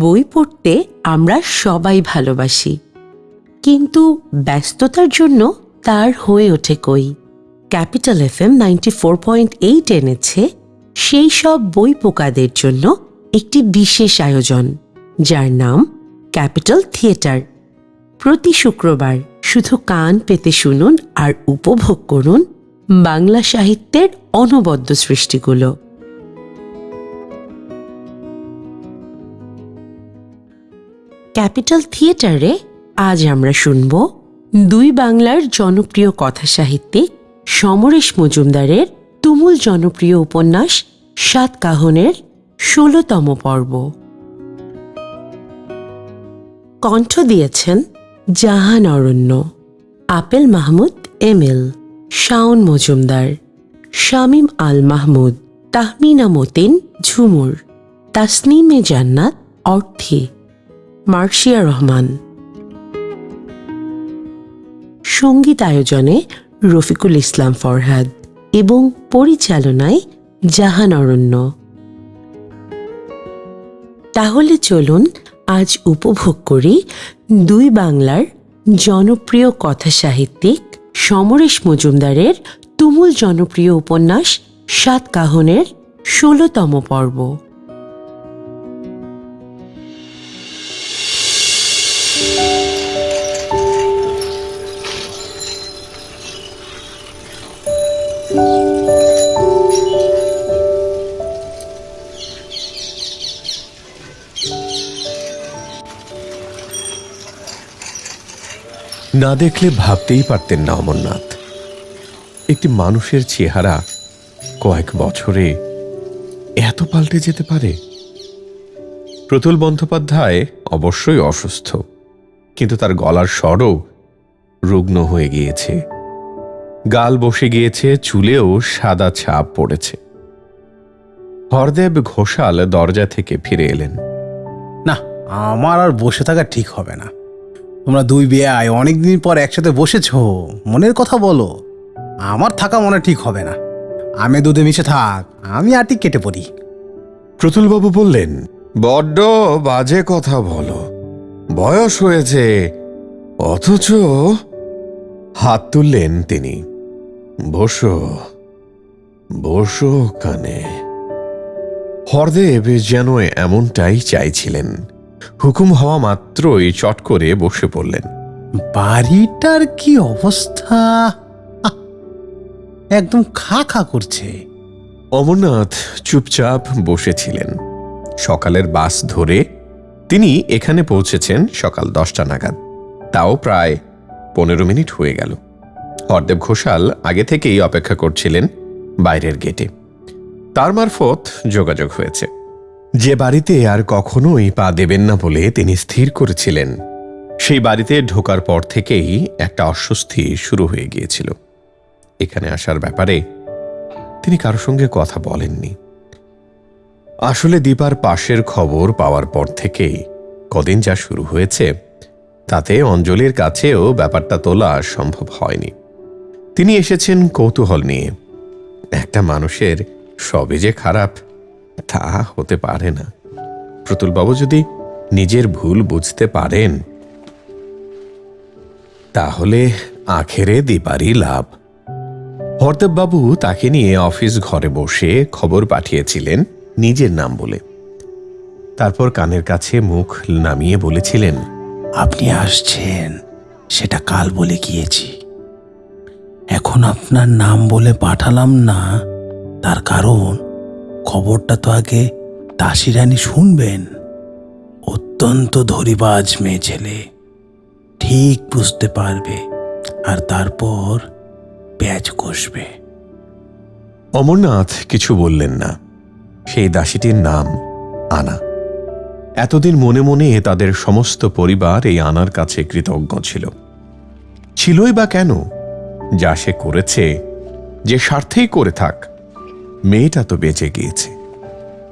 বই পড়তে আমরা সবাই ভালোবাসি। কিন্তু ব্যস্ততার জন্য তার হয়ে ওঠে কই? Capital F M ninety four point eight এনেছে সেই সব বই পোকাদের জন্য একটি বিশেষ আয়োজন, যার নাম ক্যাপিটাল থিয়েটার। প্রতি শুক্রবার শুধু কান পেতে শুনুন আর উপভোগ করুন বাংলা সাহিত্যের অনবদ্য সৃষ্টিগুলো। ক্যাপিটাল থিয়েটারে আজ আমরা শুনব দুই বাংলার জনপ্রিয় কথা সাহিত্যিক সমরেশ মজুমদারের তুমুল জনপ্রিয় উপন্যাস সাত কাহনের ষোলতম পর্ব। কণ্ঠ দিয়েছেন Jahan Aranya, Apel Mahmud M L, Shaon Majumdar, Shamim Al Mahmud, Tahmina Matin Jhumur, তাসনিমে Jannat Orthi. Marcia Rahman. সংগীত আয়োজনে রফিকুল ইসলাম ফরহাদ এবং পরিচালনায় জাহান অরণ্য। তাহলে চলুন আজ উপভোগ করি দুই বাংলার জনপ্রিয় কথা সাহিত্যিক সমরেশ মজুমদারের তুমুল জনপ্রিয় উপন্যাস সাত কাহনের ষোলতম পর্ব। না দেখলে ভাবতেই পারতেন না অমরনাথ। একটি মানুষের চেহারা কয়েক বছরে এত পাল্টে যেতে পারে? প্রতুল বন্দ্যোপাধ্যায় অবশ্যই অসুস্থ, কিন্তু তার গলার স্বরও রুগ্ন হয়ে গিয়েছে। গাল বসে গিয়েছে, চুলেও সাদা ছাপ পড়েছে। হরদেব ঘোষাল দরজা থেকে ফিরে এলেন। না, আমার আর বসে থাকা ঠিক হবে না। তোমরা দুই বেয়ায় অনেকদিন পর একসাথে বসেছ, মনের কথা বলো। আমার থাকা মনে ঠিক হবে না। আমি দুধে মিশে থাক, আমি আটি কেটে পড়ি। প্রতুলবাবু বললেন, বড্ড বাজে কথা বলো। বয়স হয়েছে, অথচ হাত তুললেন তিনি। বসো বসো কানে হরদেব যেন এমনটাই চাইছিলেন। হুকুম হওয়া মাত্রই চট করে বসে পড়লেন। বাড়িটার কি অবস্থা? একদম খা খা করছে। অমরনাথ চুপচাপ বসেছিলেন। সকালের বাস ধরে তিনি এখানে পৌঁছেছেন সকাল দশটা নাগাদ। তাও প্রায় পনেরো মিনিট হয়ে গেল। হরদেব ঘোষাল আগে থেকেই অপেক্ষা করছিলেন বাইরের গেটে। তার মারফত যোগাযোগ হয়েছে। যে বাড়িতে আর কখনোই পা দেবেন না বলে তিনি স্থির করেছিলেন, সেই বাড়িতে ঢোকার পর থেকেই একটা অস্বস্তি শুরু হয়ে গিয়েছিল। এখানে আসার ব্যাপারে তিনি কারও সঙ্গে কথা বলেননি। আসলে দীপার পাশের খবর পাওয়ার পর থেকেই কদিন যা শুরু হয়েছে, তাতে অঞ্জলির কাছেও ব্যাপারটা তোলা সম্ভব হয়নি। তিনি এসেছেন কৌতূহল নিয়ে। একটা মানুষের সবে যে খারাপ তা হতে পারে না। প্রতুলবাবু যদি নিজের ভুল বুঝতে পারেন, তাহলে আখেরে দীপারই লাভ। হরদেববাবু তাকে নিয়ে অফিস ঘরে বসে খবর পাঠিয়েছিলেন নিজের নাম বলে। তারপর কানের কাছে মুখ নামিয়ে বলেছিলেন, আপনি আসছেন, সেটা কাল বলে গিয়েছি। এখন আপনার নাম বলে পাঠালাম না, তার কারণ খবরটা তো আগে দাসী রানী শুনবেন। অত্যন্ত ধরিবাজ মেয়ে ছেলে। ঠিক বুঝতে পারবে আর তারপর প্যাচ কষবে। অমরনাথ কিছু বললেন না। সেই দাসীটির নাম আনা। এতদিন মনে মনে তাদের সমস্ত পরিবার এই আনার কাছে কৃতজ্ঞ ছিল। ছিলই বা কেন? যা সে করেছে, যে স্বার্থেই করে থাক। মেয়েটা তো বেঁচে গিয়েছে।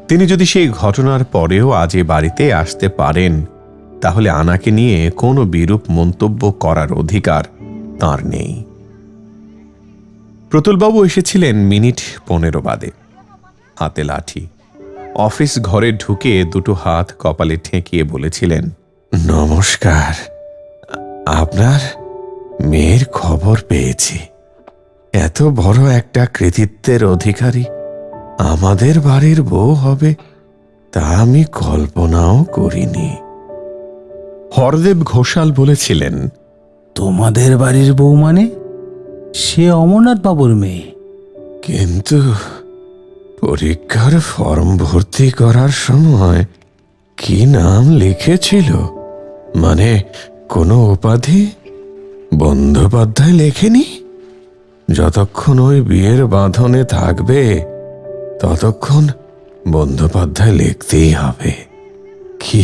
তিনি যদি সেই ঘটনার পরেও আজ এ বাড়িতে আসতে পারেন, তাহলে আনাকে নিয়ে কোনো বিরূপ মন্তব্য করার অধিকার তার নেই। প্রতুলবাবু এসেছিলেন মিনিট পনেরো বাদে। হাতে লাঠি। অফিস ঘরে ঢুকে দুটো হাত কপালে ঠেকিয়ে বলেছিলেন, নমস্কার, আপনার মেয়ের খবর পেয়েছি। এত বড় একটা কৃতিত্বের অধিকারী আমাদের বাড়ির বউ হবে তা আমি কল্পনাও করিনি। হরদেব ঘোষাল বলেছিলেন তোমাদের বাড়ির বউ মানে? সে অমরনাথ বাবুর মেয়ে। কিন্তু পরীক্ষার ফর্ম ভর্তি করার সময় কি নাম লিখেছিল? মানে কোনো উপাধি বন্দ্যোপাধ্যায় লেখেনি? যতক্ষণ ওই বিয়ের বাঁধনে থাকবে ততক্ষণ বন্দ্যোপাধ্যায় লিখতেই হবে। কি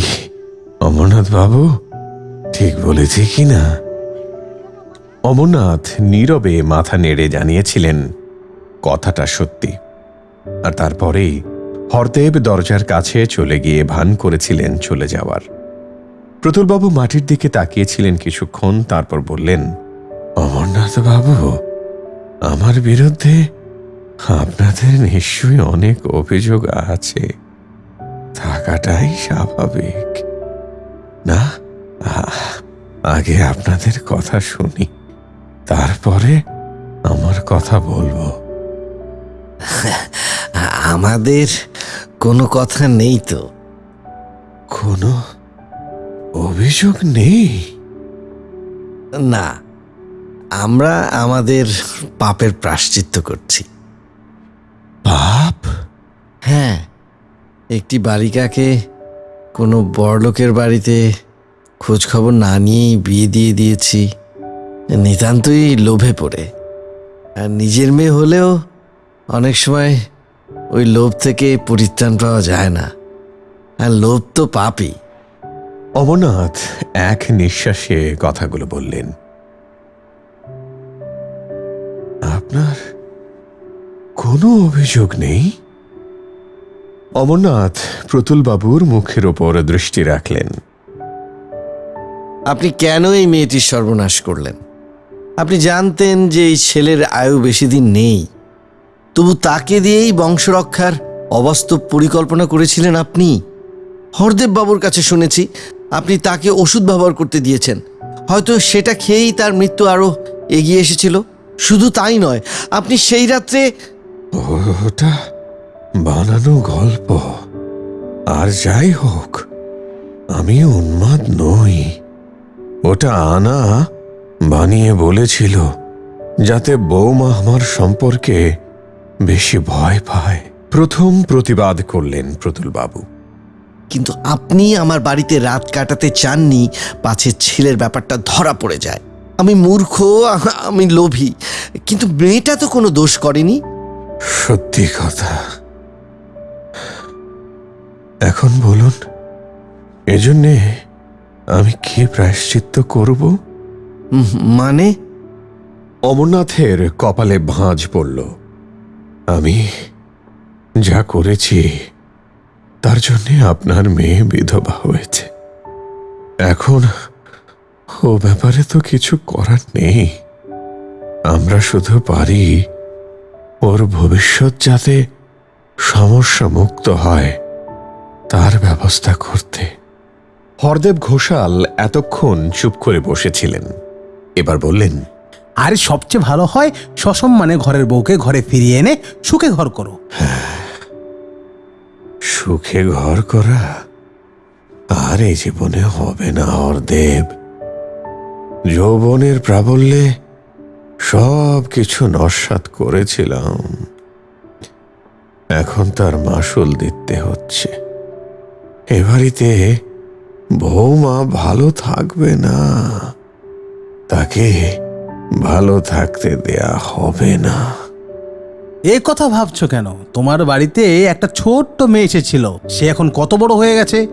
অমরনাথ বাবু ঠিক বলেছি কি না? অমরনাথ নীরবে মাথা নেড়ে জানিয়েছিলেন, কথাটা সত্যি। আর তারপরেই হরদেব দরজার কাছে চলে গিয়ে ভান করেছিলেন চলে যাওয়ার। প্রতুলবাবু মাটির দিকে তাকিয়েছিলেন কিছুক্ষণ, তারপর বললেন অমরনাথ বাবু আমার বিরুদ্ধে আপনাদের নিশ্চয়ই অনেক অভিযোগ আছে। থাকাটাই স্বাভাবিক। না আগে আপনাদের কথা শুনি। তারপরে আমার কথা বলব। আমাদের কোনো কথা নেই তো। কোনো অভিযোগ নেই? না আমরা আমাদের পাপের প্রাশ্চিত্য করছি। হ্যাঁ একটি বালিকাকে কোনো বড়লোকের বাড়িতে খোঁজখবর না নিয়েই বিয়ে দিয়ে দিয়েছি। নিতান্তই লোভে পড়ে। আর নিজের মেয়ে হলেও অনেক সময় ওই লোভ থেকে পরিত্রাণ পাওয়া যায় না। আর লোভ তো পাপই। অমরনাথ এক নিঃশ্বাসে কথাগুলো বললেন, আপনার কোনো অভিযোগ নেই? অমরনাথ প্রতুলবাবুর মুখের ওপর দৃষ্টি রাখলেন। আপনি কেন এই মেয়েটির সর্বনাশ করলেন? আপনি জানতেন যে এই ছেলের আয়ু বেশি দিন নেই। তবু তাকে দিয়েই বংশরক্ষার অবাস্তব পরিকল্পনা করেছিলেন আপনি। হরদেব বাবুর কাছে শুনেছি আপনি তাকে ওষুধ ব্যবহার করতে দিয়েছেন। হয়তো সেটা খেয়েই তার মৃত্যু আরও এগিয়ে এসেছিল। শুধু তাই নয় আপনি সেই রাত্রে ওটা বানানো গল্প। আর যাই হোক আমি উন্মাদ নই। ওটা আনা বানিয়ে বলেছিল যাতে বৌমা আমার সম্পর্কে বেশি ভয় পায়। প্রথম প্রতিবাদ করলেন প্রতুলবাবু। কিন্তু আপনি আমার বাড়িতে রাত কাটাতে চাননি পাছে ছেলের ব্যাপারটা ধরা পড়ে যায়। আমি মূর্খ আমি লোভী কিন্তু মেয়েটা তো কোনো দোষ করেনি। সত্যি কথা এখন বলুন এজন্যে আমি কি প্রায়শ্চিত্ত করব? মানে? অমরনাথের কপালে ভাঁজ পড়ল। আমি যা করেছি তার জন্যে আপনার মেয়ে বিধবা হয়েছে। এখন ও ব্যাপারে তো কিছু করার নেই। আমরা শুধু পারি ওর ভবিষ্যৎ যাতে সমস্যা মুক্ত হয়। তার ব্যবস্থা করতে। হরদেব ঘোষাল এতক্ষণ চুপ করে বসেছিলেন। এবার বললেন আরে সবচেয়ে ভালো হয় সসম্মানে ঘরের বউকে ঘরে ফিরিয়ে এনে সুখে ঘর করো। সুখে ঘর করা আর এই জীবনে হবে না হরদেব। যৌবনের প্রাবল্যে সব কিছু নস্বাত করেছিলাম। এখন তার মাসুল দিতে হচ্ছে। এ বাড়িতে বৌমা ভালো থাকবে না। তাকে ভালো থাকতে দেয়া হবে না। এ কথা ভাবছ কেন? তোমার বাড়িতে একটা ছোট্ট মেয়ে এসেছিল। সে এখন কত বড় হয়ে গেছে?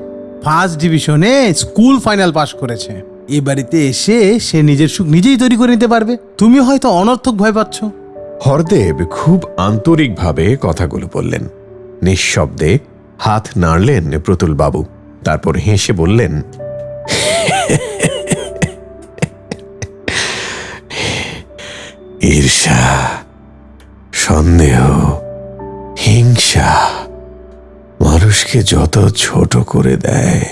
ফার্স্ট ডিভিশনে স্কুল ফাইনাল পাশ করেছে। এ বাড়িতে এসে সে নিজের সুখ নিজেই তৈরি করে নিতে পারবে। তুমি হয়তো অনর্থক ভয় পাচ্ছ। হরদেব খুব আন্তরিকভাবে কথাগুলো বললেন। নিঃশব্দে হাত নাড়লেন প্রতুল বাবু। তারপর হেসে বললেন, ঈর্ষা, সন্দেহ, হিংসা মানুষকে যত ছোট করে দেয়,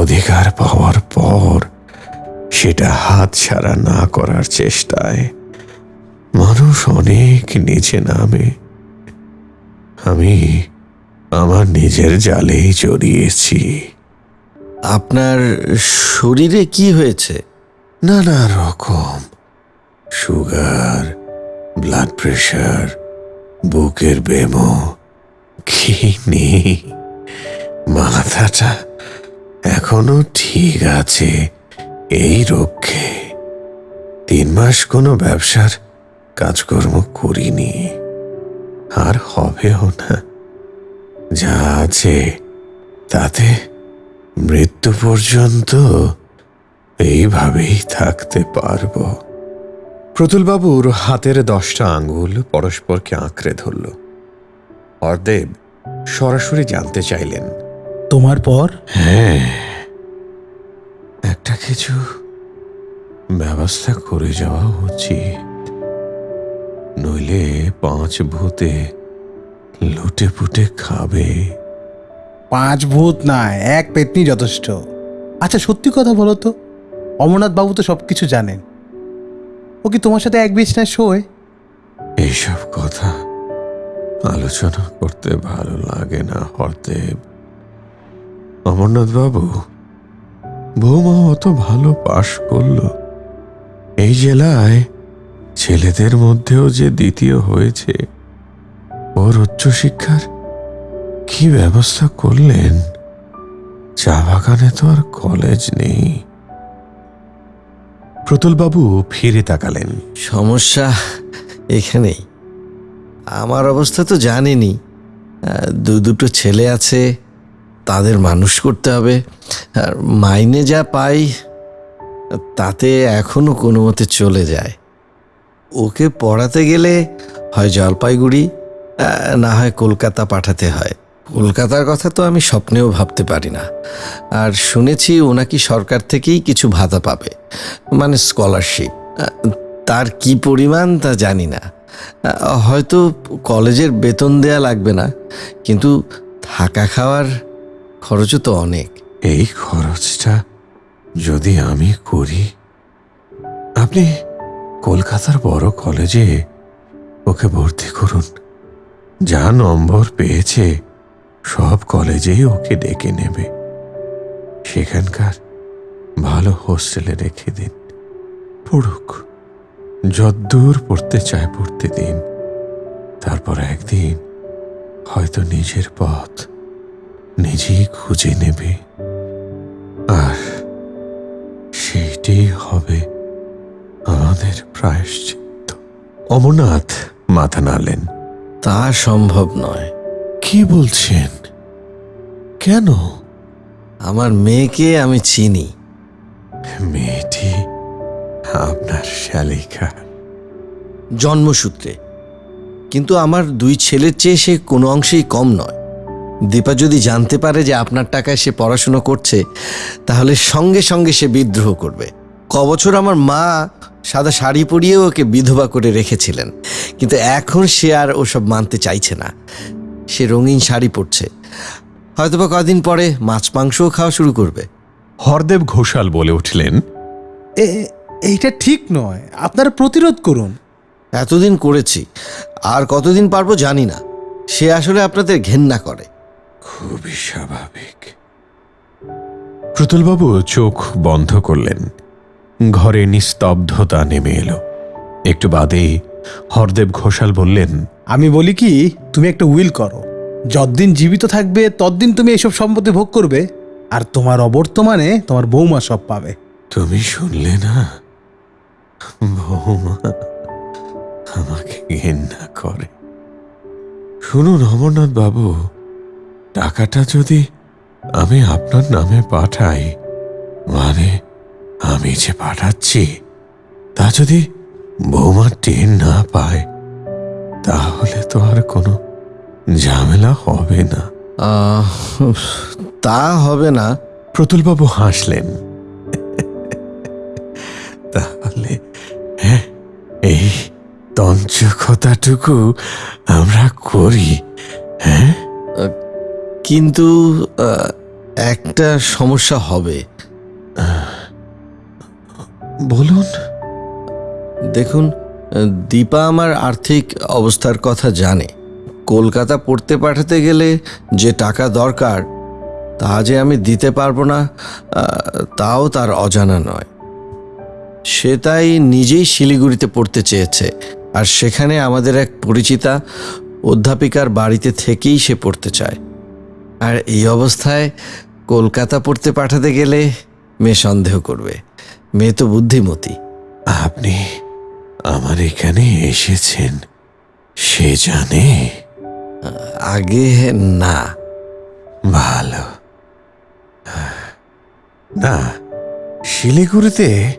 অধিকার পাওয়ার পর সেটা হাত ছাড়া না করার চেষ্টায় মানুষ অনেক নিচে নামে। আমি আমার নিজের জালেই জড়িয়েছি। আপনার শরীরে কি হয়েছে? নানা রকম। সুগার ব্লাড প্রেশার বুকের বেমো কি নেই মাথাটা এখনও ঠিক আছে এই রক্ষে তিন মাস কোনো ব্যবসার কাজকর্ম করিনি। আর হবেও না। যা আছে তাতে মৃত্যু পর্যন্ত এইভাবেই থাকতে পারব। প্রতুলবাবুর হাতের দশটা আঙ্গুল পরস্পরকে আঁকড়ে ধরল। অর্দেব সরাসরি জানতে চাইলেন তোমার পর? হ্যাঁ একটা কিছু ব্যবস্থা করে যাওয়া উচিত। নইলে পাঁচ ভূতে লুটে পুটে খাবে। পাঁচ ভূত না এক পেতনি যথেষ্ট। আচ্ছা সত্যি কথা বলো তো অমরনাথ বাবু তো সব কিছু জানেন। ও কি তোমার সাথে এক বিছনায় শোয়? এইসব কথা আলোচনা করতে ভালো লাগে না হরদেব। অমরনাথ বাবু বৌমা অত ভালো পাশ করল। এই জেলায় ছেলেদের মধ্যেও যে দ্বিতীয় হয়েছে ওর উচ্চশিক্ষার কি ব্যবস্থা করলেন? চা বাগানে তো আর কলেজ নেই। প্রতুলবাবু ফিরে তাকালেন। সমস্যা এখানেই। আমার অবস্থা তো জানেনি। দু দুটো ছেলে আছে, তাদের মানুষ করতে হবে। আর মাইনে যা পাই, তাতে এখনও কোনো মতে চলে যায়। ওকে পড়াতে গেলে হয় জলপাইগুড়ি না হয় কলকাতা পাঠাতে হয়। কলকাতার কথা তো আমি স্বপ্নেও ভাবতে পারি না। আর শুনেছি ও নাকি সরকার থেকেই কিছু ভাতা পাবে। মানে স্কলারশিপ। তার কি পরিমাণ তা জানি না। হয়তো কলেজের বেতন দেয়া লাগবে না। কিন্তু থাকা খাওয়ার খরচও তো অনেক। এই খরচটা যদি আমি করি, আপনি কলকাতার বড় কলেজে ওকে ভর্তি করুন। যা নম্বর পেয়েছে, সব কলেজেই ওকে ডেকে নেবে। সেখানকার ভালো হোস্টেলে রেখে দিন। পড়ুক। যদ্দূর পড়তে চায় পড়তে দিন। তারপর একদিন হয়তো নিজের পথ নিজেই খুঁজে নেবে। আর সেইটাই হবে আমাদের প্রায়শ্চিত্ত। অমরনাথ মাথা নাড়লেন। তা সম্ভব নয়। কি বলছেন? কেন? আমার মেয়েকে আমি চিনি। মেয়েটি আপনার শালিকা। জন্মসূত্রে। কিন্তু আমার দুই ছেলের চেয়ে সে কোনো অংশেই কম নয়। দীপা যদি জানতে পারে যে আপনার টাকায় সে পড়াশুনো করছে তাহলে সঙ্গে সঙ্গে সে বিদ্রোহ করবে। কবছর আমার মা সাদা শাড়ি পরিয়ে ওকে বিধবা করে রেখেছিলেন। কিন্তু এখন সে আর ওসব মানতে চাইছে না। সে রঙিন শাড়ি পরছে। হয়তোবা কদিন পরে মাছ মাংসও খাওয়া শুরু করবে। হরদেব ঘোষাল বলে উঠলেন এ- এইটা ঠিক নয়। আপনারা প্রতিরোধ করুন। এতদিন করেছি। আর কতদিন পারব জানি না। সে আসলে আপনাদের ঘেন্না করে। খুবই স্বাভাবিক। প্রতুলবাবু চোখ বন্ধ করলেন। ঘরে নিস্তব্ধতা নেমে এলো। একটু বাদে হরদেব ঘোষাল বললেন আমি বলি কি তুমি একটা উইল করো। যতদিন জীবিত থাকবে ততদিন তুমি এসব সম্পত্তি ভোগ করবে আর তোমার অবর্তমানে তোমার বৌমা সব পাবে। তুমি শুনলে না? বৌমা আমাকে ঘেন্না করে। শুনুন অমরনাথ বাবু টাকাটা যদি আমি আপনার নামে পাঠাই মানে আমি যে পাঠাচ্ছি তা যদি বৌমা টেন না পায় তাহলে তো আর কোনো ঝামেলা হবে না। তা হবে না। প্রতুলবাবু হাসলেন। তাহলে হ্যাঁ এই তঞ্চকতাটুকু আমরা করি হ্যাঁ? কিন্তু একটা সমস্যা হবে। বলুন। দেখুন, দীপা আমার আর্থিক অবস্থার কথা জানে। কলকাতা পড়তে পাঠাতে গেলে যে টাকা দরকার, তা যে আমি দিতে পারব না তাও তার অজানা নয়। সে তাই নিজেই শিলিগুড়িতে পড়তে চেয়েছে, আর সেখানে আমাদের এক পরিচিতা অধ্যাপিকার বাড়িতে থেকেই সে পড়তে চায়। আর এই অবস্থায় কলকাতা পড়তে পাঠাতে গেলে মেয়ে সন্দেহ করবে। মেয়ে তো বুদ্ধিমতী। আপনি আমার এখানে এসেছেন সে জানে? আগে না। ভালো। না শিলিগুড়িতে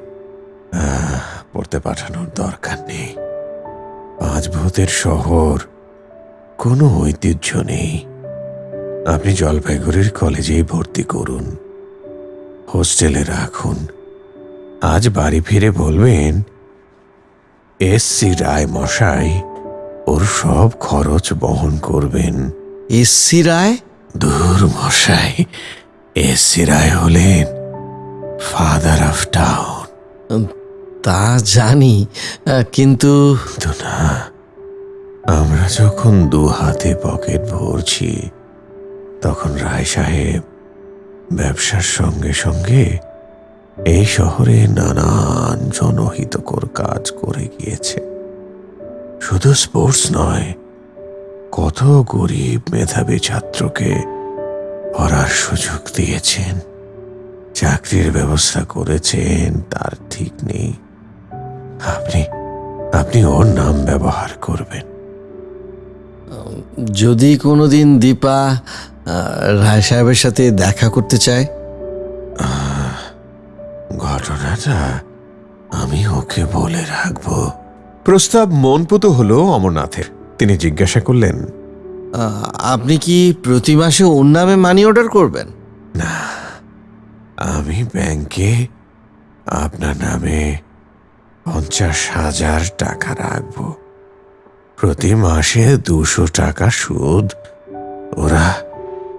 পড়তে পাঠানোর দরকার নেই। পাঁচ ভূতের শহর কোনো ঐতিহ্য নেই। আপনি জলপাইগুড়ির কলেজেই ভর্তি করুন। হোস্টেলে রাখুন। আজ বাড়ি ফিরে বলবেন এস সি রায় মশাই ওর সব খরচ বহন করবেন। এসসি রায়? দূর মশাই এসি রায় হলেন ফাদার অফ টাউন। তা জানি কিন্তু না আমরা যখন দু হাতে পকেট ভরছি তখন রায় সাহেব ব্যবসার সঙ্গে সঙ্গে এই শহরে নানান জনহিতকর কাজ করে গিয়েছে। শুধু স্পোর্টস নয়, কত গরিব মেধাবী ছাত্রকে পড়ার সুযোগ দিয়েছেন, চাকরির ব্যবস্থা করেছেন, তার ঠিক নেই। আপনি আপনি ওর নাম ব্যবহার করবেন। যদি কোনোদিন দীপা রায় সাহেবের সাথে দেখা করতে চায়? ঘটনাটা আমি ওকে বলে রাখব। প্রস্তাব মনপুত হলো অমরনাথের। তিনি জিজ্ঞাসা করলেন আপনি কি প্রতি মাসে ওর নামে মানি অর্ডার করবেন? না আমি ব্যাংকে আপনার নামে পঞ্চাশ হাজার টাকা রাখব। প্রতি মাসে দুশো টাকা সুদ ওরা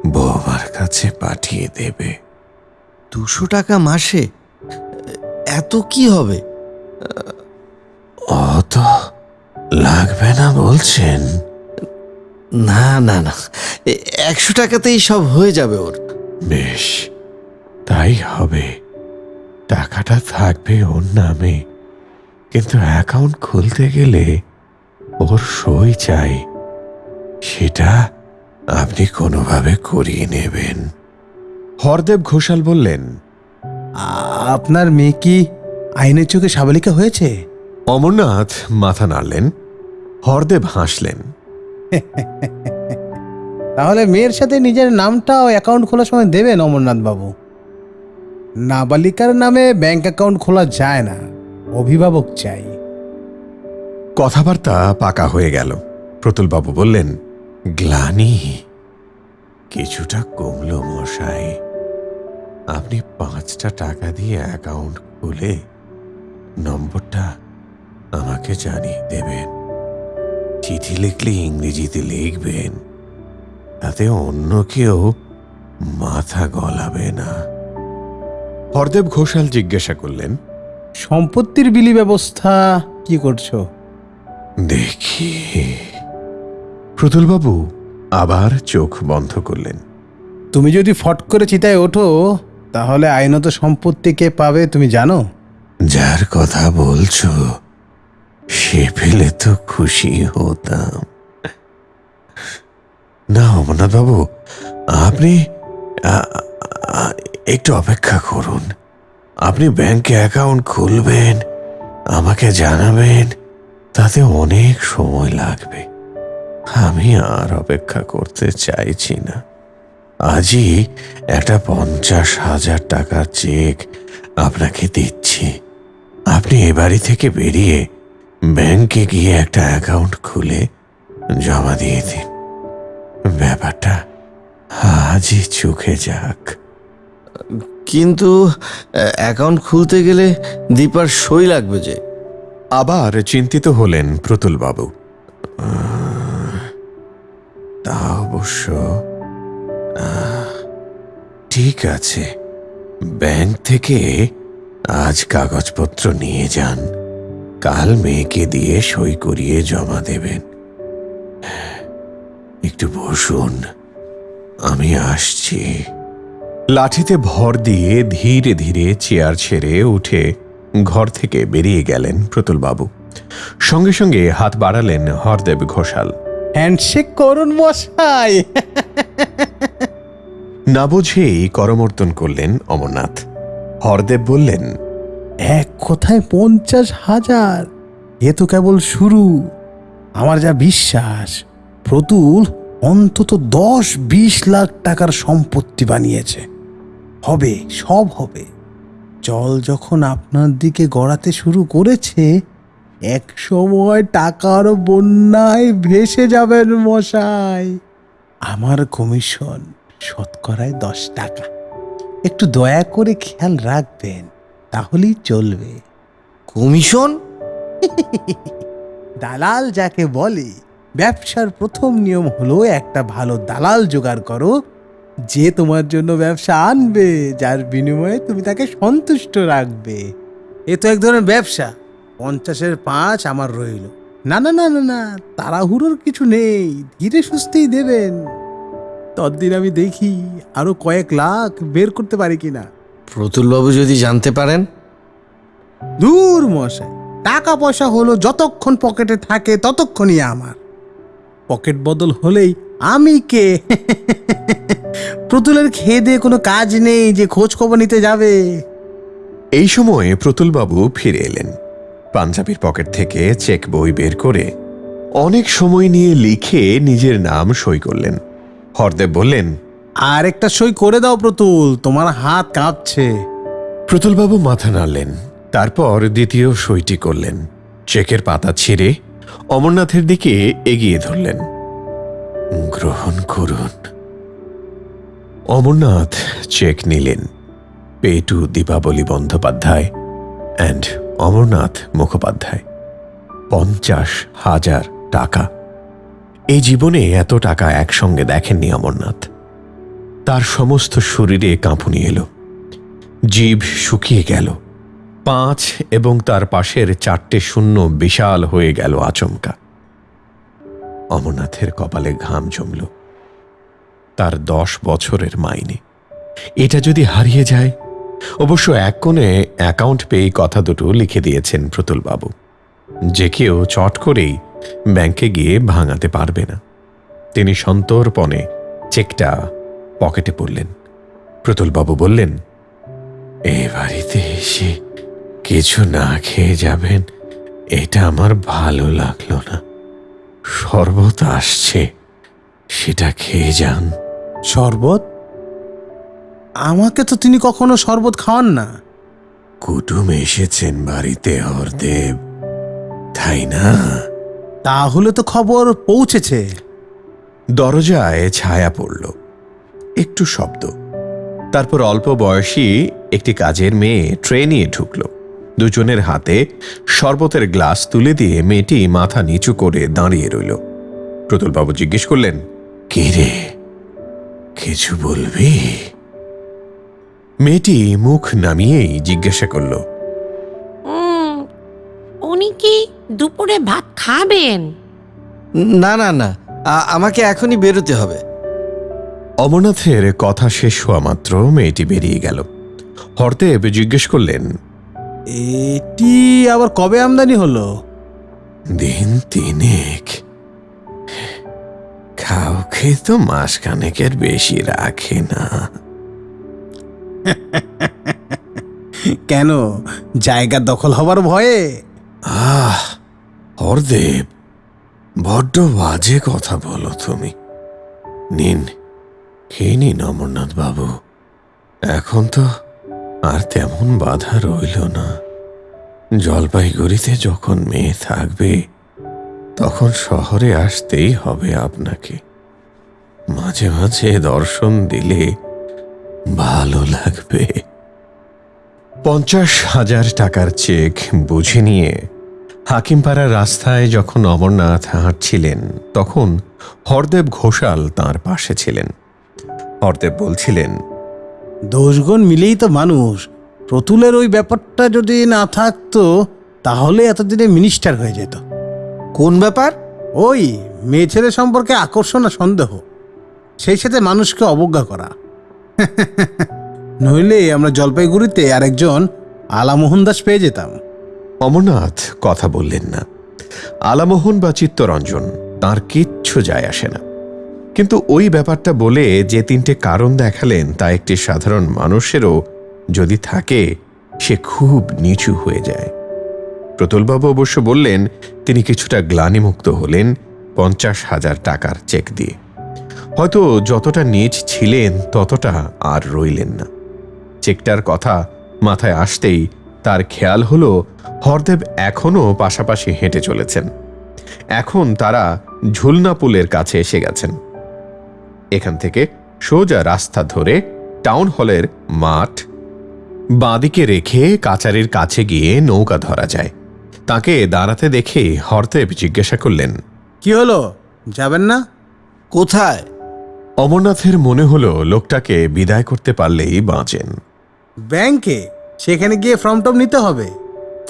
বৌমার কাছে পাঠিয়ে দেবে। দুশো টাকা মাসে? এত কি হবে? অত লাগবে না বলছেন। না না না। এ- একশো টাকাতেই সব হয়ে যাবে ওর। বেশ তাই হবে। টাকাটা থাকবে ওর নামে। কিন্তু অ্যাকাউন্ট খুলতে গেলে ওর সই চাই। সেটা আপনি কোনোভাবে করিয়ে নেবেন। হরদেব ঘোষাল বললেন আপনার মেয়ে কি আইনের চোখে সাবালিকা হয়েছে? অমরনাথ মাথা নাড়লেন হরদেব হাসলেন। তাহলে মেয়ের সাথে নিজের নামটাও অ্যাকাউন্ট খোলার সময় দেবেন অমরনাথ বাবু নাবালিকার নামে ব্যাংক অ্যাকাউন্ট খোলা যায় না অভিভাবক চাই। কথাবার্তা পাকা হয়ে গেল। প্রতুলবাবু বললেন গ্লানি কিছুটা কমলো মশাই। আপনি পাঁচটা টাকা দিয়ে অ্যাকাউন্ট খুলে নম্বরটা আমাকে জানিয়ে দেবেন। চিঠি লিখলে ইংরেজিতে লিখবেন তাতে অন্য কেউ মাথা গলাবে না। হরদেব ঘোষাল জিজ্ঞাসা করলেন সম্পত্তির বিলি ব্যবস্থা কি করছ? দেখি। প্রতুলবাবু আবার চোখ বন্ধ করলেন। তুমি যদি ফট করে চিতায় ওঠো তাহলে আইনত সম্পত্তি কে পাবে তুমি জানো? যার কথা বলছো, সে পেলে তো খুশি হতাম। না অমরনাথ বাবু আপনি একটু অপেক্ষা করুন। আপনি ব্যাংকে অ্যাকাউন্ট খুলবেন, আমাকে জানাবেন, তাতে অনেক সময় লাগবে। আমি আর অপেক্ষা করতে চাইছি না। আজই একটা পঞ্চাশ হাজার টাকার চেক আপনাকে দিচ্ছি। আপনি এ বাড়ি থেকে বেরিয়ে ব্যাংকে গিয়ে একটা অ্যাকাউন্ট খুলে জমা দিয়ে দিন। ব্যাপারটা আজই চোখে যাক। কিন্তু অ্যাকাউন্ট খুলতে গেলে দীপার সই লাগবে যে। আবার চিন্তিত হলেন প্রতুলবাবু। তা অবশ্য ঠিক আছে। ব্যাংক থেকে আজ কাগজপত্র নিয়ে যান। কাল মেয়েকে দিয়ে সই করিয়ে জমা দেবেন। একটু বসুন, আমি আসছি। লাঠিতে ভর দিয়ে ধীরে ধীরে চেয়ার ছেড়ে উঠে ঘর থেকে বেরিয়ে গেলেন প্রতুলবাবু। সঙ্গে সঙ্গে হাত বাড়ালেন হরদেব ঘোষাল। হ্যান্ডশেক করুন মশাই। না বুঝেই করমর্দন করলেন অমরনাথ। হরদেব বললেন, এক কথায় পঞ্চাশ হাজার, এ তো কেবল শুরু। আমার যা বিশ্বাস, প্রতুল অন্তত দশ বিশ লাখ টাকার সম্পত্তি বানিয়েছে। হবে, সব হবে। জল যখন আপনার দিকে গড়াতে শুরু করেছে, এক সময় টাকার বন্যায় ভেসে যাবেন মশাই। আমার কমিশন শতকরায় দশ টাকা। একটু দয়া করে খেয়াল রাখবেন, তাহলেই চলবে। কমিশন? দালাল যাকে বলে, ব্যবসার প্রথম নিয়ম হলো একটা ভালো দালাল জোগাড় করো, যে তোমার জন্য ব্যবসা আনবে, যার বিনিময়ে তুমি তাকে সন্তুষ্ট রাখবে। এ তো এক ধরনের ব্যবসা, পঞ্চাশের পাঁচ আমার রইল। না না না না না, তাড়াহুড়োর কিছু নেই, ধীরে সুস্থেই দেবেন। ততদিন আমি দেখি আরও কয়েক লাখ বের করতে পারি কিনা। প্রতুলবাবু যদি জানতে পারেন? দূর মশাই টাকা পয়সা হলো যতক্ষণ পকেটে থাকে ততক্ষণই আমার। পকেট বদল হলেই আমি কে? প্রতুলের খেয়ে দিয়ে কোনো কাজ নেই যে খোঁজ খবর নিতে যাবে। এই সময়ে প্রতুলবাবু ফিরে এলেন। পাঞ্জাবির পকেট থেকে চেক বই বের করে অনেক সময় নিয়ে লিখে নিজের নাম সই করলেন। হরদেব বললেন আর একটা সই করে দাও প্রতুল তোমার হাত কাঁপছে। প্রতুলবাবু মাথা নাড়লেন তারপর দ্বিতীয় সইটি করলেন চেকের পাতা ছিঁড়ে অমরনাথের দিকে এগিয়ে ধরলেন। গ্রহণ করুন। অমরনাথ চেক নিলেন পেটু দীপাবলি বন্দ্যোপাধ্যায় অ্যান্ড অমরনাথ মুখোপাধ্যায় পঞ্চাশ হাজার টাকা। এই জীবনে এত টাকা একসঙ্গে দেখেননি অমরনাথ। তার সমস্ত শরীরে কাঁপুনি এলো। জীব শুকিয়ে গেল। পাঁচ এবং তার পাশের চারটে শূন্য বিশাল হয়ে গেল আচমকা। অমরনাথের কপালে ঘাম জমল। তার দশ বছরের মাইনে। এটা যদি হারিয়ে যায়, অবশ্য এক কোণে অ্যাকাউন্ট পেয়ে কথা দুটো লিখে দিয়েছেন প্রতুলবাবু। যে কেউ চট করেই ব্যাংকে গিয়ে ভাঙাতে পারবে না। তিনি সন্তর্পণে চেকটা পকেটে পড়লেন। প্রতুলবাবু বললেন এ বাড়িতে এসে কিছু না খেয়ে যাবেন এটা আমার ভালো লাগল না। শরবত আসছে সেটা খেয়ে যান। শরবত? আমাকে তো তিনি কখনো শরবত খাওয়ান না। কুটুম এসেছেন বাড়িতে হরদেব তাই না? তাহলে তো খবর পৌঁছেছে। দরজায় ছায়া পড়ল। একটু শব্দ। তারপর অল্প বয়সী একটি কাজের মেয়ে ট্রে নিয়ে ঢুকল। দুজনের হাতে শরবতের গ্লাস তুলে দিয়ে মেয়েটি মাথা নিচু করে দাঁড়িয়ে রইল। প্রতুলবাবু জিজ্ঞেস করলেন, কে রে? কিছু বলবি? মেয়েটি মুখ নামিয়েই জিজ্ঞাসা করল উনি কি দুপুরে ভাত খাবেন? না না না। আ- আমাকে এখনই বেরোতে হবে। অমরনাথের কথা শেষ হওয়া মাত্র মেয়েটি বেরিয়ে গেল। হরদেব জিজ্ঞেস করলেন এটি আবার কবে আমদানি হলো? দিন তিনেক। কাউকে তো মাসখানেকের বেশি রাখে না। কেন? জায়গা দখল হবার ভয়ে? আহ, হরদেব, বড্ড বাজে কথা বলো তুমি। নিন, খেয়ে নিন অমরনাথ বাবু এখন তো আর তেমন বাধা রইল না। জলপাইগুড়িতে যখন মেয়ে থাকবে, তখন শহরে আসতেই হবে আপনাকে। মাঝে মাঝে দর্শন দিলে ভালো লাগবে। পঞ্চাশ হাজার টাকার চেক বুঝে নিয়ে হাকিমপাড়ার রাস্তায় যখন অমরনাথ হাঁটছিলেন, তখন হরদেব ঘোষাল তার পাশে ছিলেন। হরদেব বলছিলেন, দোষগুণ মিলেই তো মানুষ। প্রতুলের ওই ব্যাপারটা যদি না থাকতো, তাহলে এতদিনে মিনিস্টার হয়ে যেত। কোন ব্যাপার? ওই মেয়ে ছেলে সম্পর্কে আকর্ষণ আর সন্দেহ। সেই সাথে মানুষকে অবজ্ঞা করা। নইলে আমরা জলপাইগুড়িতে আরেকজন আলামোহন দাস পেয়ে যেতাম। অমরনাথ কথা বললেন না। আলামোহন বা চিত্তরঞ্জন, তার কিচ্ছু যায় আসে না। কিন্তু ওই ব্যাপারটা বলে যে তিনটে কারণ দেখালেন, তা একটি সাধারণ মানুষেরও যদি থাকে, সে খুব নিচু হয়ে যায়। প্রতুলবাবু অবশ্য বললেন, তিনি কিছুটা গ্লানিমুক্ত হলেন পঞ্চাশ হাজার টাকার চেক দিয়ে। হয়তো যতটা নিচ ছিলেন, ততটা আর রইলেন না। চেকটার কথা মাথায় আসতেই তার খেয়াল হলো হরদেব এখনও পাশাপাশি হেঁটে চলেছেন। এখন তারা ঝুলনা পুলের কাছে এসে গেছেন। এখান থেকে সোজা রাস্তা ধরে টাউন হলের মাঠ বাঁদিকে রেখে কাচারির কাছে গিয়ে নৌকা ধরা যায়। তাকে দাঁড়াতে দেখে হরদেব জিজ্ঞাসা করলেন কি হলো? যাবেন না? কোথায়? অমরনাথের মনে হলো লোকটাকে বিদায় করতে পারলেই বাঁচেন। ব্যাংকে সেখানে গিয়ে ফর্ম টম নিতে হবে।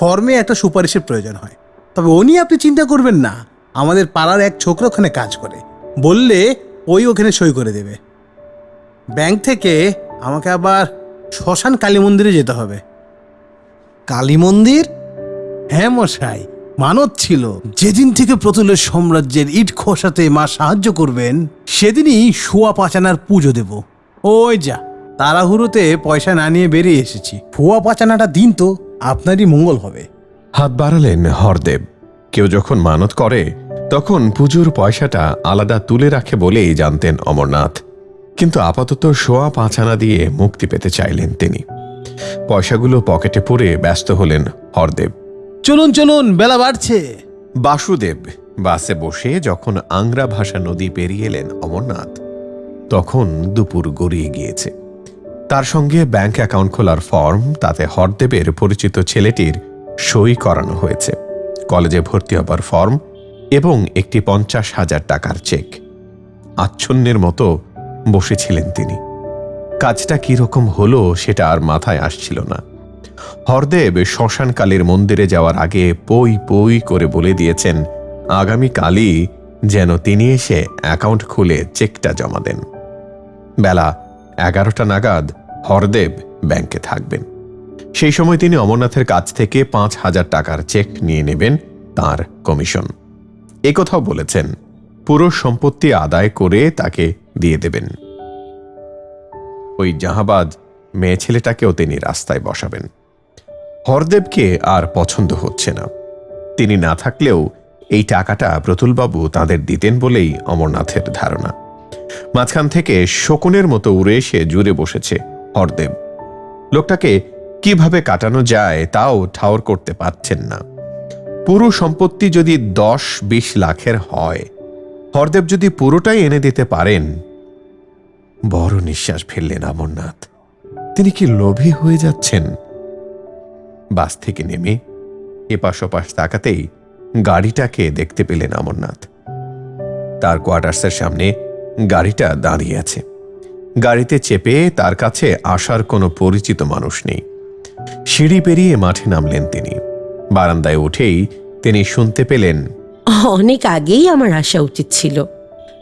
ফর্মে একটা সুপারিশের প্রয়োজন হয়। তবে ও নিয়ে আপনি চিন্তা করবেন না। আমাদের পাড়ার এক ছোকরা ওখানে কাজ করে। বললে ওই ওখানে সই করে দেবে। ব্যাংক থেকে আমাকে আবার শ্মশান কালী মন্দিরে যেতে হবে। কালী মন্দির? হ্যাঁ মশাই মানত ছিল। যেদিন থেকে প্রতুলের সাম্রাজ্যের ইট খোসাতে মা সাহায্য করবেন সেদিনই শুয়া পাচানার পুজো দেব। ওই যা। তাড়াহুড়োতে পয়সা না নিয়ে বেরিয়ে এসেছি। ফুয়া পাচানাটা দিন তো আপনারই মঙ্গল হবে। হাত বাড়ালেন হরদেব। কেউ যখন মানত করে তখন পুজোর পয়সাটা আলাদা তুলে রাখে বলেই জানতেন অমরনাথ। কিন্তু আপাতত সোয়া পাঁচানা দিয়ে মুক্তি পেতে চাইলেন তিনি। পয়সাগুলো পকেটে পরে ব্যস্ত হলেন হরদেব। চলুন চলুন বেলা বাড়ছে। বাসুদেব বাসে বসে যখন আংরা ভাষা নদী পেরিয়ে এলেন অমরনাথ তখন দুপুর গড়িয়ে গিয়েছে। তার সঙ্গে ব্যাংক অ্যাকাউন্ট খোলার ফর্ম, তাতে হরদেবের পরিচিত ছেলেটির সই করানো হয়েছে। কলেজে ভর্তি হবার ফর্ম এবং একটি পঞ্চাশ হাজার টাকার চেক। আচ্ছন্নের মতো বসেছিলেন তিনি। কাজটা কীরকম হলো সেটা আর মাথায় আসছিল না। হরদেব শ্মশানকালীর মন্দিরে যাওয়ার আগে পই পই করে বলে দিয়েছেন, আগামীকালই যেন তিনি এসে অ্যাকাউন্ট খুলে চেকটা জমা দেন। বেলা এগারোটা নাগাদ হরদেব ব্যাংকে থাকবেন। সেই সময় তিনি অমরনাথের কাছ থেকে পাঁচ হাজার টাকার চেক নিয়ে নেবেন তার কমিশন। একথাও বলেছেন, পুরো সম্পত্তি আদায় করে তাকে দিয়ে দেবেন। ওই জাহাবাদ মেয়ে ছেলেটাকেও তিনি রাস্তায় বসাবেন। হরদেবকে আর পছন্দ হচ্ছে না। তিনি না থাকলেও এই টাকাটা প্রতুলবাবু তাদের দিতেন বলেই অমরনাথের ধারণা। মাঝখান থেকে শকুনের মতো উড়ে এসে জুড়ে বসেছে হরদেব। লোকটাকে কীভাবে কাটানো যায় তাও ঠাওর করতে পারছেন না। পুরো সম্পত্তি যদি দশ বিশ লাখের হয়, হরদেব যদি পুরোটাই এনে দিতে পারেন, বড় নিঃশ্বাস ফেললেন অমরনাথ তিনি কি লোভী হয়ে যাচ্ছেন? বাস থেকে নেমে এপাশ ওপাশ তাকাতেই গাড়িটাকে দেখতে পেলেন অমরনাথ তার কোয়ার্টার্সের সামনে গাড়িটা দাঁড়িয়ে আছে। গাড়িতে চেপে তার কাছে আসার কোনো পরিচিত মানুষ নেই। সিঁড়ি পেরিয়ে মাঠে নামলেন তিনি। বারান্দায় উঠেই তিনি শুনতে পেলেন, অনেক আগেই আমার আসা উচিত ছিল,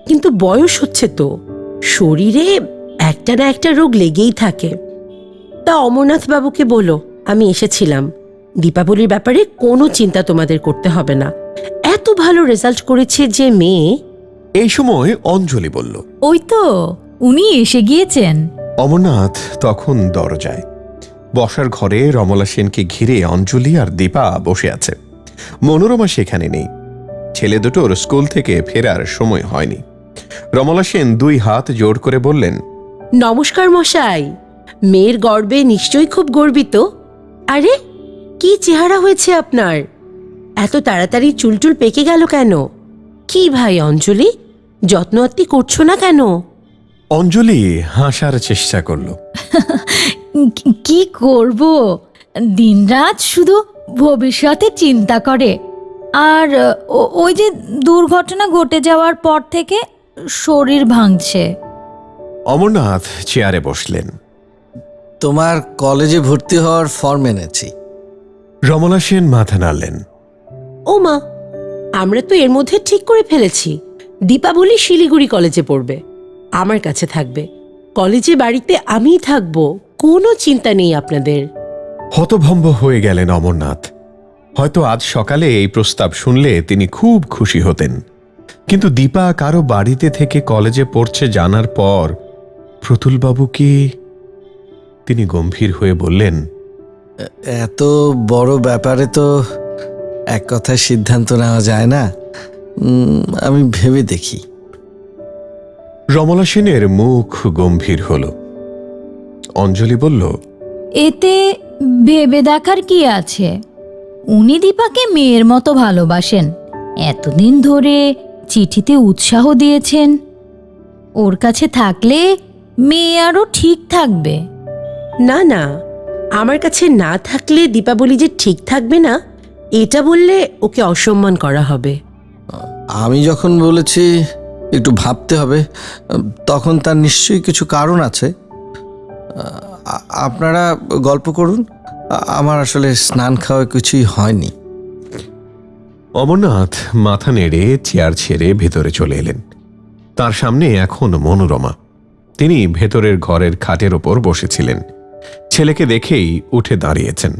কিন্তু বয়স হচ্ছে তো। শরীরে একটা না একটা রোগ লেগেই থাকে। তা অমরনাথ বাবুকে বলো, আমি এসেছিলাম। দীপাবলির ব্যাপারে কোনো চিন্তা তোমাদের করতে হবে না। এত ভালো রেজাল্ট করেছে যে মেয়ে এই সময় অঞ্জলি বলল ওই তো উনি এসে গিয়েছেন। অমরনাথ তখন দরজায়। বসার ঘরে রমলা সেনকে ঘিরে অঞ্জলি আর দীপা বসে আছে। মনোরমা সেখানে নেই। ছেলে দুটোর স্কুল থেকে ফেরার সময় হয়নি। রমলা সেন দুই হাত জোর করে বললেন নমস্কার মশাই মেয়ের গর্বে নিশ্চয়ই খুব গর্বিত। আরে কি চেহারা হয়েছে আপনার? এত তাড়াতাড়ি চুলটুল পেকে গেল কেন? কি ভাই অঞ্জলি? যত্ন আত্তি করছ না কেন? অঞ্জলি হাসার চেষ্টা করল। কি- করব? দিনরাত শুধু ভবিষ্যতে চিন্তা করে। আর ও- ওই যে দুর্ঘটনা ঘটে যাওয়ার পর থেকে শরীর ভাঙছে। অমরনাথ চেয়ারে বসলেন। তোমার কলেজে ভর্তি হওয়ার ফর্ম এনেছি। রমলা সেন মাথা নাড়লেন। ও মা আমরা তো এর মধ্যে ঠিক করে ফেলেছি। দীপাবলি শিলিগুড়ি কলেজে পড়বে। আমার কাছে থাকবে। কলেজে বাড়িতে আমিই থাকব কোনো চিন্তা নেই আপনাদের। হতভম্ব হয়ে গেলেন অমরনাথ। হয়তো আজ সকালে এই প্রস্তাব শুনলে তিনি খুব খুশি হতেন। কিন্তু দীপা কারও বাড়িতে থেকে কলেজে পড়ছে জানার পর প্রতুলবাবু কি তিনি গম্ভীর হয়ে বললেন এত বড় ব্যাপারে তো এক কথায় সিদ্ধান্ত নেওয়া যায় না। আমি ভেবে দেখি। রমলা সেনের মুখ গম্ভীর হল। অঞ্জলি বলল এতে ভেবে দেখার কি আছে? উনি দীপাকে মেয়ের মতো ভালোবাসেন। এতদিন ধরে চিঠিতে উৎসাহ দিয়েছেন। ওর কাছে থাকলে মেয়ে আরও ঠিক থাকবে। না না আমার কাছে না থাকলে দীপাবলি যে ঠিক থাকবে না এটা বললে ওকে অসম্মান করা হবে। আমি যখন বলেছি একটু ভাবতে হবে তখন তার নিশ্চয়ই কিছু কারণ আছে। আপনারা গল্প করুন। আমার আসলে স্নান খাওয়া কিছুই হয়নি। অমরনাথ মাথা নেড়ে চেয়ার ছেড়ে ভেতরে চলে এলেন। তার সামনে এখন মনোরমা। তিনি ভেতরের ঘরের খাটের ওপর বসেছিলেন। ছেলেকে দেখেই উঠে দাঁড়িয়েছেন।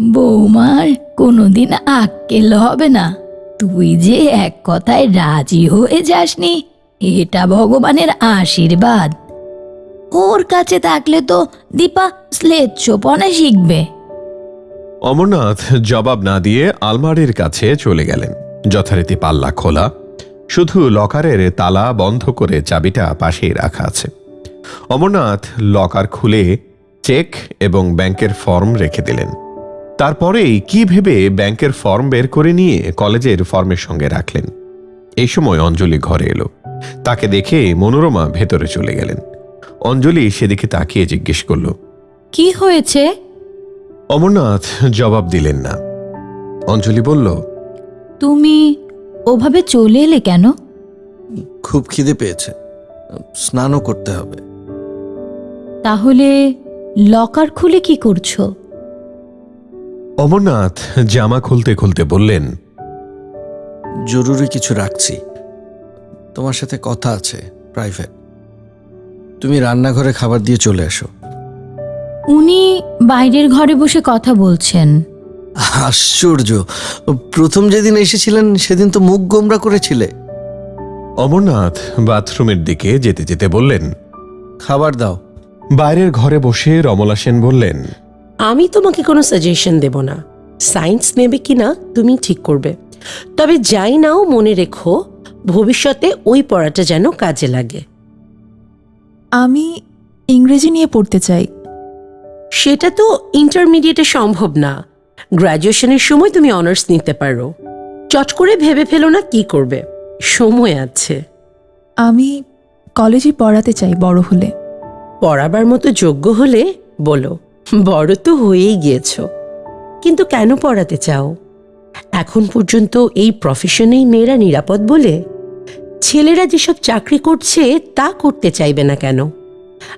বৌমার কোনোদিন আক্কেল হবে না। তুই যে এক কথায় রাজি হয়ে যাসনি, এটা ভগবানের আশীর্বাদ। ওর কাছে থাকলে তো দীপা স্লেচ্ছপনা শিখবে। অমরনাথ জবাব না দিয়ে আলমারির কাছে চলে গেলেন। যথারীতি পাল্লা খোলা, শুধু লকারের তালা বন্ধ করে চাবিটা পাশেই রাখা আছে। অমরনাথ লকার খুলে চেক এবং ব্যাংকের ফর্ম রেখে দিলেন। তারপরেই কি ভেবে ব্যাংকের ফর্ম বের করে নিয়ে কলেজের ফর্মের সঙ্গে রাখলেন? এই সময় অঞ্জলি ঘরে এলো। তাকে দেখে মনোরমা ভেতরে চলে গেলেন। অঞ্জলি সেদিকে তাকিয়ে জিজ্ঞেস করল কি হয়েছে? অমরনাথ জবাব দিলেন না। অঞ্জলি বলল তুমি ওভাবে চলে এলে কেন? খুব খিদে পেয়েছে। স্নানও করতে হবে। তাহলে লকার খুলে কি করছ? অমরনাথ জামা খুলতে খুলতে বললেন জরুরি কিছু রাখছি। তোমার সাথে কথা আছে প্রাইভেট। তুমি রান্নাঘরে খাবার দিয়ে চলে এসো। উনি বাইরের ঘরে বসে কথা বলছেন। আশ্চর্য! প্রথম যেদিন এসেছিলেন সেদিন তো মুখ গোমরা করেছিলে। অমরনাথ বাথরুমের দিকে যেতে যেতে বললেন খাবার দাও। বাইরের ঘরে বসে রমলা সেন বললেন আমি তোমাকে কোনো সাজেশন দেব না। সায়েন্স নেবে কি না তুমি ঠিক করবে। তবে যাই নাও মনে রেখো ভবিষ্যতে ওই পড়াটা যেন কাজে লাগে। আমি ইংরেজি নিয়ে পড়তে চাই। সেটা তো ইন্টারমিডিয়েটে সম্ভব না। গ্র্যাজুয়েশনের সময় তুমি অনার্স নিতে পারো। চট করে ভেবে ফেলো না কি করবে। সময় আছে। আমি কলেজে পড়াতে চাই বড় হলে। পড়াবার মতো যোগ্য হলে বলো। বড় তো হয়েই গিয়েছ। কিন্তু কেন পড়াতে চাও? এখন পর্যন্ত এই প্রফেশনেই মেয়েরা নিরাপদ বলে? ছেলেরা যেসব চাকরি করছে, তা করতে চাইবে না কেন?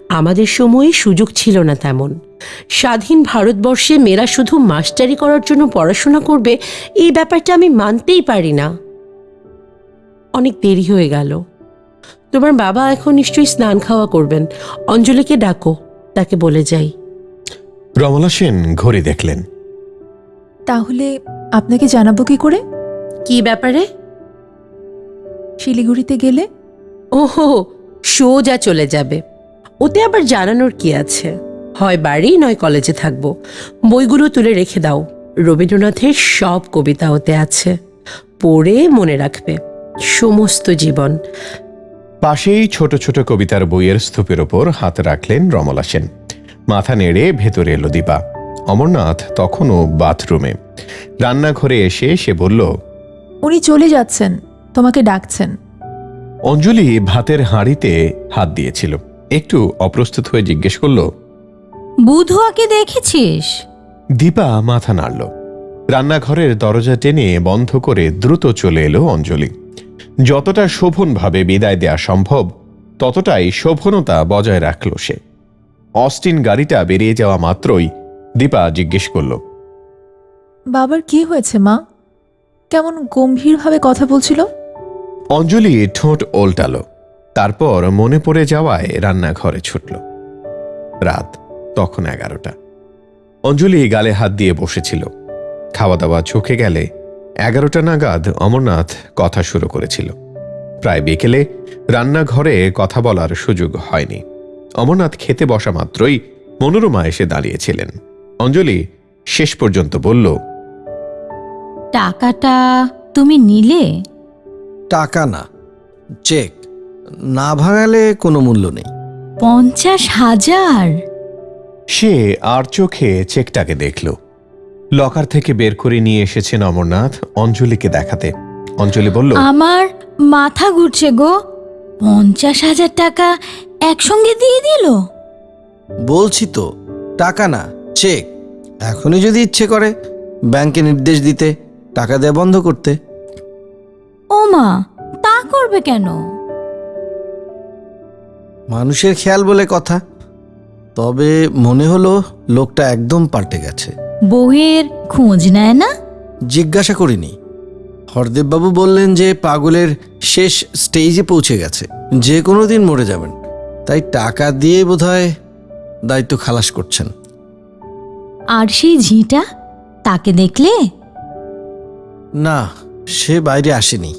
আমাদের সময়ে সুযোগ ছিল না তেমন। স্বাধীন ভারতবর্ষে মেয়েরা শুধু মাস্টারি করার জন্য পড়াশোনা করবে, এই ব্যাপারটা আমি মানতেই পারি না। অনেক দেরি হয়ে গেল। তোমার বাবা এখন নিশ্চয়ই স্নান খাওয়া করবেন। অঞ্জলিকে ডাকো, তাকে বলে যাই। রমলা সেন ঘড়ি দেখলেন। তাহলে আপনাকে জানাব কি করে? কি ব্যাপারে? শিলিগুড়িতে গেলে? ওহো সোজা চলে যাবে। ওতে আবার জানানোর কি আছে? হয় বাড়ি নয় কলেজে থাকব। বইগুলো তুলে রেখে দাও। রবীন্দ্রনাথের সব কবিতা ওতে আছে। পড়ে মনে রাখবে। সমস্ত জীবন। পাশেই ছোট ছোট কবিতার বইয়ের স্তূপের ওপর হাত রাখলেন রমলা সেন। মাথা নেড়ে ভেতরে এলো দীপা। অমরনাথ তখনও বাথরুমে। রান্নাঘরে এসে সে বলল উনি চলে যাচ্ছেন তোমাকে ডাকছেন। অঞ্জলি ভাতের হাঁড়িতে হাত দিয়েছিল। একটু অপ্রস্তুত হয়ে জিজ্ঞেস করল বুধুয়াকে দেখেছিস? দীপা মাথা নাড়ল। রান্নাঘরের দরজা টেনে বন্ধ করে দ্রুত চলে এলো অঞ্জলি। যতটা শোভনভাবে বিদায় দেয়া সম্ভব ততটাই শোভনতা বজায় রাখল সে। অস্টিন গাড়িটা বেরিয়ে যাওয়া মাত্রই দীপা জিজ্ঞেস করল বাবার কি হয়েছে মা? কেমন গম্ভীরভাবে কথা বলছিল? অঞ্জলি ঠোঁট ওল্টালো তারপর মনে পড়ে যাওয়ায় রান্নাঘরে ছুটল। রাত তখন এগারোটা। অঞ্জলি গালে হাত দিয়ে বসেছিল। খাওয়া দাওয়া চোখে গেলে এগারোটা নাগাদ অমরনাথ কথা শুরু করেছিল। প্রায় বিকেলে রান্নাঘরে কথা বলার সুযোগ হয়নি। অমরনাথ খেতে বসা মাত্রই মনোরমা এসে দাঁড়িয়েছিলেন। অঞ্জলি শেষ পর্যন্ত বলল টাকাটা তুমি নিলে? টাকা না চেক। না ভাঙালে কোনো মূল্য নেই। পঞ্চাশ হাজার? সে আর চোখে চেকটাকে দেখল। লকার থেকে বের করে নিয়ে এসেছেন অমরনাথ অঞ্জলিকে দেখাতে। অঞ্জলি বলল আমার মাথা ঘুরছে গো। পঞ্চাশ হাজার টাকা একসঙ্গে দিয়ে দিল? বলছি তো টাকা না চেক এখনই যদি ইচ্ছে করে ব্যাংকে নির্দেশ দিতে টাকা দেওয়া বন্ধ করতে। ও মা তা করবে কেন? মানুষের খেয়াল বলে কথা। তবে মনে হলো লোকটা একদম পাল্টে গেছে। বউয়ের খোঁজ নেয় না? জিজ্ঞাসা করিনি। হরদেববাবু বললেন যে পাগলের শেষ স্টেজে পৌঁছে গেছে। যে কোনো দিন মরে যাবেন। তাই টাকা দিয়ে বোধহয় দায়িত্ব খালাস করছেন। আর সেই ঝিটা তাকে দেখলে? না সে বাইরে আসেনি।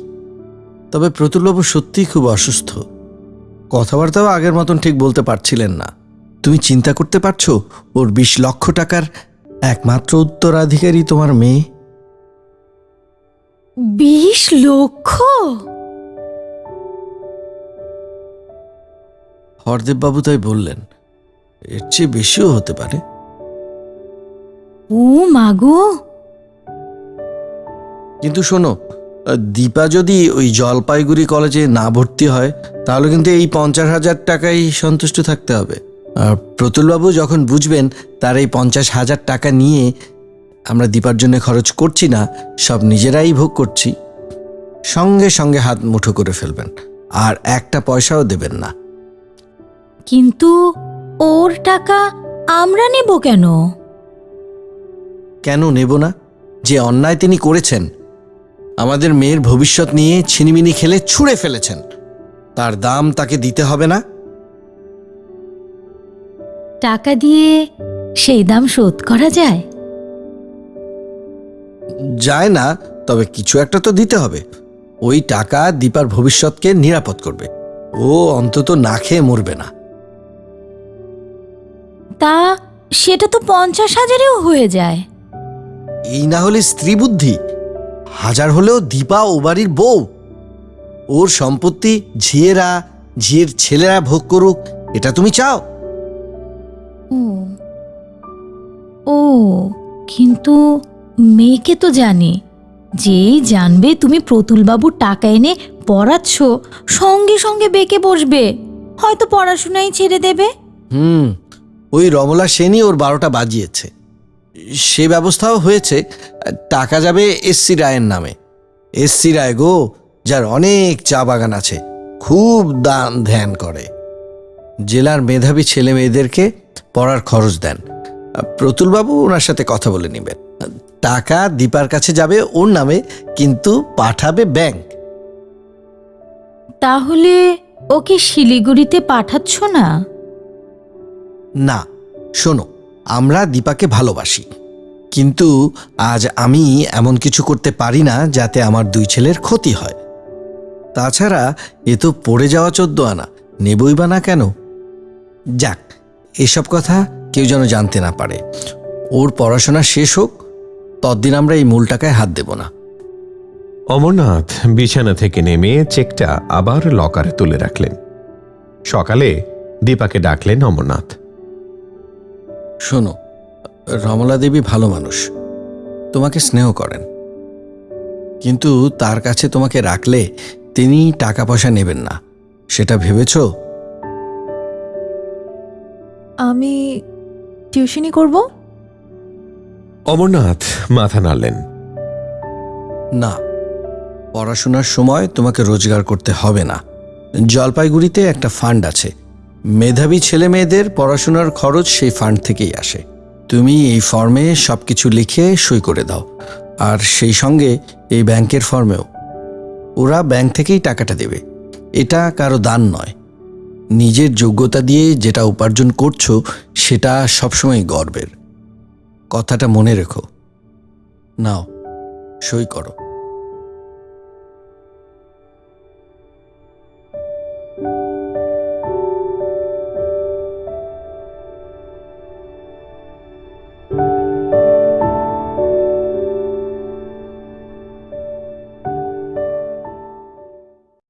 তবে প্রতুলবাবু সত্যিই খুব অসুস্থ। কথাবার্তাও আগের মতন ঠিক বলতে পারছিলেন না। তুমি চিন্তা করতে পারছ ওর বিশ লক্ষ টাকার একমাত্র উত্তরাধিকারী তোমার মেয়ে? বিশ লক্ষ? হরদেববাবু তাই বললেন এর চেয়ে বেশিও হতে পারে। ও মাগো কিন্তু শোনো দীপা যদি ওই জলপাইগুড়ি কলেজে না ভর্তি হয় তাহলে কিন্তু এই পঞ্চাশ হাজার টাকাই সন্তুষ্ট থাকতে হবে। আর প্রতুলবাবু যখন বুঝবেন তার এই পঞ্চাশ হাজার টাকা নিয়ে আমরা দীপার জন্য খরচ করছি না সব নিজেরাই ভোগ করছি। সঙ্গে সঙ্গে হাত মুঠো করে ফেলবেন আর একটা পয়সাও দেবেন না। কিন্তু ওর টাকা আমরা নেব কেন? কেন নেব না? যে অন্যায় তিনি করেছেন আমাদের মেয়ের ভবিষ্যৎ নিয়ে ছিনিমিনি খেলে ছুঁড়ে ফেলেছেন। তার দাম তাকে দিতে হবে না? টাকা দিয়ে সেই দাম শোধ করা যায়? যায় না তবে কিছু একটা তো দিতে হবে। ওই টাকা দীপার ভবিষ্যৎকে নিরাপদ করবে। ও অন্তত না খেয়ে মরবে না। তা সেটা তো পঞ্চাশ হাজারেও হয়ে যায়। এই না হলে স্ত্রী বুদ্ধি। হাজার হলেও দীপা ও বাড়ির বউ। ওর সম্পত্তি ঝিয়েরা ঝিয়ের ছেলেরা ভোগ করুক এটা তুমি চাও? ও। ও কিন্তু মেয়েকে তো জানে। যেই জানবে তুমি প্রতুলবাবুর টাকা এনে পড়াচ্ছ সঙ্গে সঙ্গে বেঁকে বসবে। হয়তো পড়াশোনাই ছেড়ে দেবে। হুম। ওই রমলা সেনই ওর বারোটা বাজিয়েছে। সে ব্যবস্থাও হয়েছে, টাকা যাবে এসসি রায়ের নামে। এসসি রায় গো, যার অনেক চা বাগান আছে, খুব দান ধ্যান করে। জেলার মেধাবী ছেলে মেয়েদেরকে পড়ার খরচ দেন। প্রতুলবাবু ওনার সাথে কথা বলে নেবেন। টাকা দীপার কাছে যাবে ওর নামে, কিন্তু পাঠাবে ব্যাংক। তাহলে ওকে শিলিগুড়িতে পাঠাচ্ছ না? না, শোনো, আমরা দীপাকে ভালোবাসি। কিন্তু আজ আমি এমন কিছু করতে পারি না যাতে আমার দুই ছেলের ক্ষতি হয়। তাছাড়া এ তো পড়ে যাওয়া চোদ্দ আনা, নেবই বা না কেন? যাক, এসব কথা কেউ যেন জানতে না পারে। ওর পড়াশোনা শেষ হোক ততদিন আমরা এই মূল টাকায় হাত দেব না। অমরনাথ বিছানা থেকে নেমে চেকটা আবার লকারে তুলে রাখলেন। সকালে দীপাকে ডাকলেন অমরনাথ। শোনো রমলা দেবী ভালো মানুষ। তোমাকে স্নেহ করেন। কিন্তু তার কাছে তোমাকে রাখলে তিনি টাকা পয়সা নেবেন না। সেটা ভেবেছো? আমি টিউশনি করব? অমরনাথ মাথা নাড়লেন। না পড়াশোনার সময় তোমাকে রোজগার করতে হবে না। জলপাইগুড়িতে একটা ফান্ড আছে। মেধাবী ছেলে মেয়েদের পড়াশোনার খরচ সেই ফান্ড থেকেই আসে। তুমি এই ফর্মে সব কিছু লিখে সই করে দাও। আর সেই সঙ্গে এই ব্যাংকের ফর্মেও ওরা ব্যাংক থেকেই টাকাটা দেবে। এটা কারও দান নয়। নিজের যোগ্যতা দিয়ে যেটা উপার্জন করছ, সেটা সবসময় গর্বের। কথাটা মনে রেখো। নাও, সই করো।